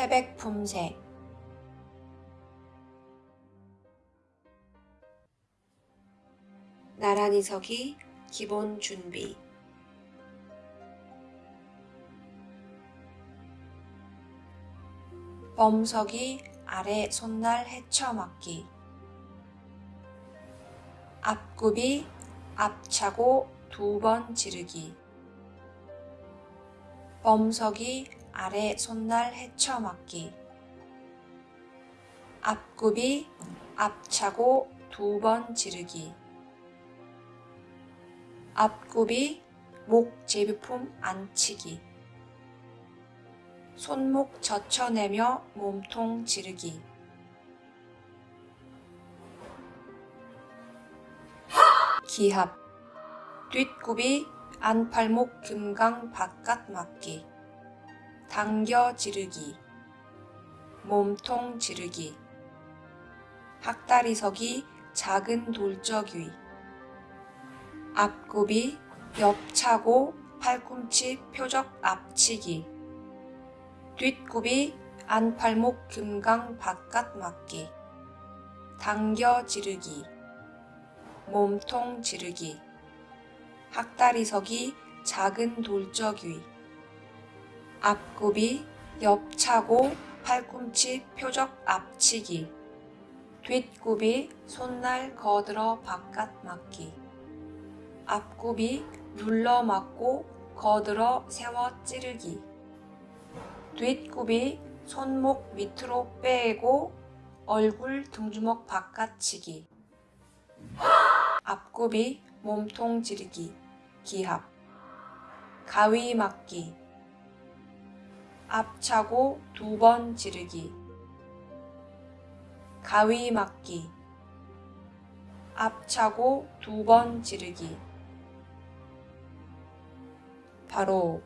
태백 품새 나란히 서기 기본 준비. 범석이 아래 손날 헤쳐맞기. 앞굽이 앞차고 두 번 지르기. 범석이 아래 손날 헤쳐맞기. 앞굽이 앞차고 두 번 지르기. 앞굽이 목 제비품 안치기. 손목 젖혀내며 몸통 지르기. 기합. 뒷굽이 안팔목 금강 바깥 맞기 당겨 지르기. 몸통 지르기. 학다리 서기 작은 돌적 위. 앞굽이 옆차고 팔꿈치 표적 앞치기. 뒷굽이 안팔목 금강 바깥 맞기. 당겨 지르기. 몸통 지르기. 학다리 서기 작은 돌적 위 앞굽이 옆차고 팔꿈치 표적 앞치기. 뒷굽이 손날 거들어 바깥 맞기. 앞굽이 눌러 맞고 거들어 세워 찌르기. 뒷굽이 손목 밑으로 빼고 얼굴 등주먹 바깥치기. 앞굽이 몸통 지르기. 기합. 가위 맞기 앞차고 두 번 지르기. 가위 맞기. 앞차고 두 번 지르기. 바로